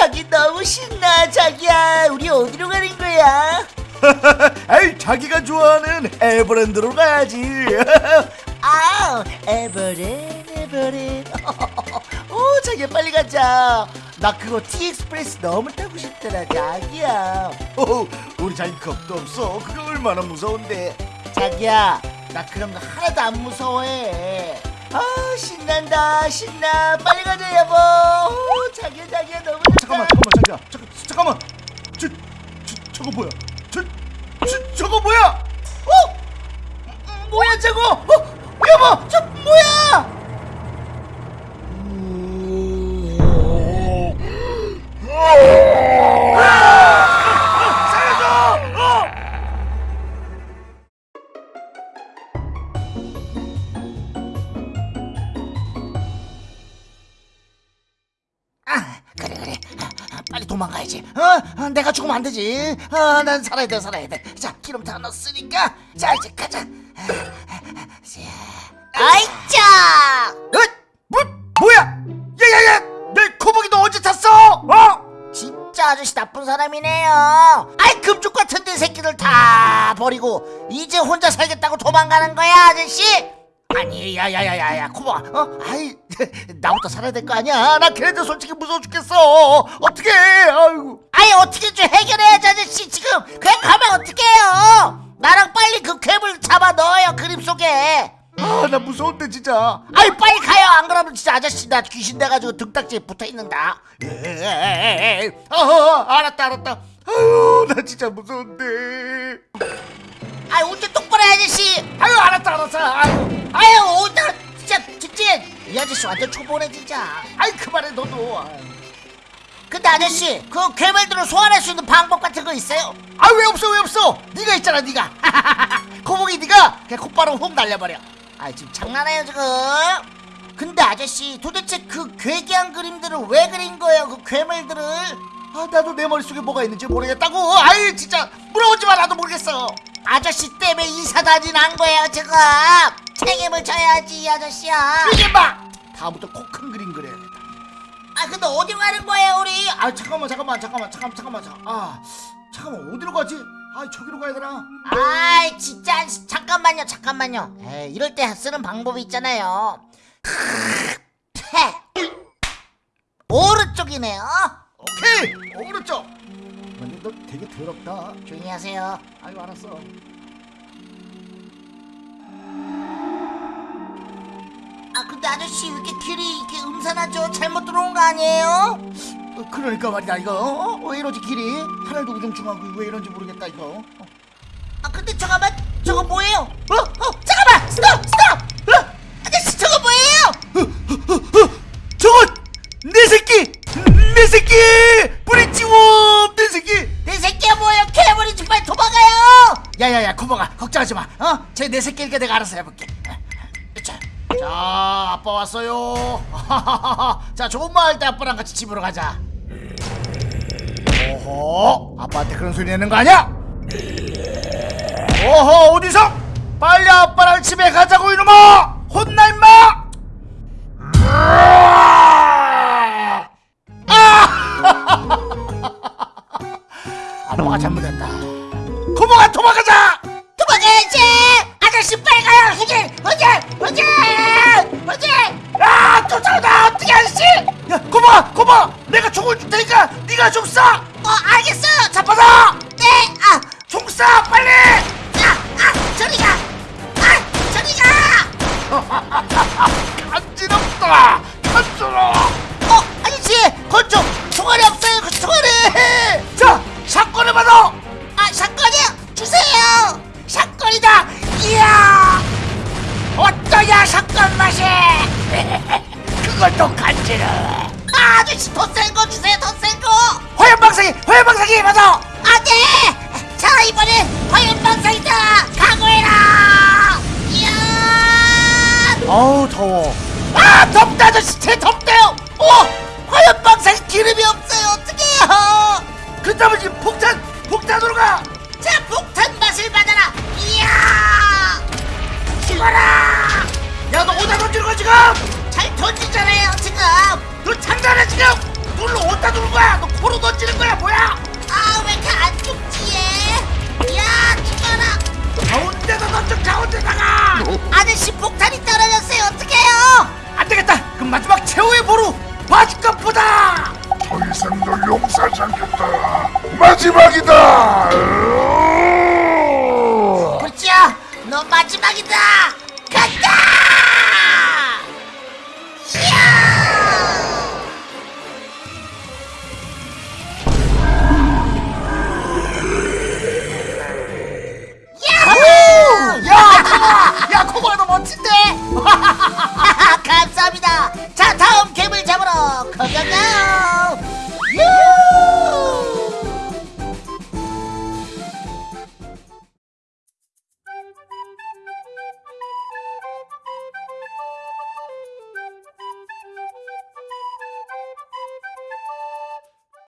자기 너무 신나. 자기야 우리 어디로 가는 거야? 아이 자기가 좋아하는 에버랜드로 가야지. 아 에버랜 에버랜 오 자기야 빨리 가자. 나 그거 티익스프레스 너무 타고 싶더라 자기야. 어, 우리 자기 겁도 없어. 그거 얼마나 무서운데. 자기야 나 그런 거 하나도 안 무서워해 아 신난다 신나. 빨리 가자 여보. 오, 자기야 자기야 너무 잠깐만 잠깐만 자기야. 잠깐 잠깐만. 저, 저 저거 뭐야? 저, 저 저거 뭐야? 어? 음, 뭐야 저거? 어? 여보 저 뭐야 빨리 도망가야지. 어? 어, 내가 죽으면 안 되지. 어, 난 살아야 돼 살아야 돼자 기름 다 넣었으니까. 자 이제 가자. 아이짜 에? 뭐, 뭐야? 야야야! 내 코복이 너 언제 탔어? 어? 진짜 아저씨 나쁜 사람이네요. 아이 금쪽 같은 데 새끼들 다 버리고 이제 혼자 살겠다고 도망가는 거야 아저씨 아니 야야야야야 코바 어? 아이 나부터 살아야 될 거 아니야. 나 걔네들 솔직히 무서워 죽겠어. 어떻게 아이고. 아이 어떻게 좀 해결해야지 아저씨 지금. 그냥 가면 어떡해요? 나랑 빨리 그 괴물 잡아 넣어요 그림 속에. 아 나 무서운데 진짜. 아이 빨리 가요. 안 그러면 진짜 아저씨 나 귀신 돼가지고 등딱지에 붙어있는다. 에이, 어, 어, 알았다 알았다. 아유 나 진짜 무서운데. 아이 운전 똑바로 해 아저 아저씨 완전 초보네 진짜 아이 그만해 너도. 아유. 근데 아저씨 그 괴물들을 소환할 수 있는 방법 같은 거 있어요? 아 왜 없어 왜 없어? 네가 있잖아 네가. 거북이 네가 그냥 곧바로 훅 날려버려. 아 지금 장난해요 지금. 근데 아저씨 도대체 그 괴기한 그림들을 왜 그린 거예요 그 괴물들을? 아 나도 내 머릿속에 뭐가 있는지 모르겠다고. 아이 진짜 물어보지 마 나도 모르겠어. 아저씨 때문에 이사단이 난 거예요 지금. 책임을 져야지 이 아저씨야. 이게 마 다음부터 코 큰 그림 그려야겠다. 아 근데 어디 가는 거예요 우리? 아 잠깐만 잠깐만 잠깐만 잠깐만 잠깐만 잠깐만. 아 잠깐만 어디로 가지? 아 저기로 가야 되나? 아이 진짜 잠깐만요 잠깐만요. 에이, 이럴 때 쓰는 방법이 있잖아요. 패 오른쪽이네요. 오케이! 오른쪽! 근데 너 되게 더럽다. 조용히 하세요. 아유 알았어 근데 아저씨 왜 이렇게 길이 이렇게 음산하죠 잘못 들어온 거 아니에요? 어, 그러니까 말이다 이거 어? 왜 이러지 길이 하늘도 우중충하고 왜 이런지 모르겠다 이거 어. 아 근데 잠깐만 저거 뭐예요? 어? 어 잠깐만 스톱 스톱 어? 아저씨 저거 뭐예요? 저거 내 새끼 내 새끼 뿌리 지워 내 새끼 내 새끼야 뭐예요 괴물이지 빨리 도망가요 야야야 고마가 걱정하지 마 어? 제내 새끼니까 내가 알아서 해볼게 자, 자 아빠 왔어요. 자 조금만 할때 아빠랑 같이 집으로 가자. 오호 아빠한테 그런 소리 내는 거 아니야? 오호 어디서? 빨리 아빠랑 집에 가자고 이놈아! 혼나 임마! 아빠가 잘못했다 야 고모가 고모 내가 총을 줄 테니까 네가 좀 쏴! 어 알겠어요 잡아서 네아 총쏴 빨리 아, 아, 저리 가! 아, 저리 가! 간지럽다 간지러워 어, 아저씨, 건좀 총알이 없어요, 그 총알이! 자 샷건을 받아 아, 샷건이요? 주세요! 샷건이다! 이야! 어떠냐, 샷건 맛이! 그것도 간지러워 아, 아저씨, 더 센 거 주세요, 더 센 거! 화염방사기 화염방사기 받아 안 돼! 자, 이번엔 화염방사이다! 각오해라! 이야! 어우 더워 아, 덥다, 아저씨, 제 덥대요! 어! 화염방사기 기름이 없어요, 어떡해요! 그렇다면 지금 폭탄 폭탄으로 가 자 폭탄 맛을 받아라 이야 죽어라 야너 어디다 던지는 거야 지금 잘 던지잖아요 지금 너 장난해 지금! 물로 어디다 두는 거야? 너 코로 던지는 거야 뭐야? 아 왜 이렇게 안 죽지 얘? 야 죽어라! 가운데다 던져 가운데다가! 아저씨 폭탄이 떨어졌어요 어떡해요? 안 되겠다! 그럼 마지막 최후의 보루 마지막 보다! 더 이상 널 용서하지 않겠다 마지막이다! 불지야 너 마지막이다!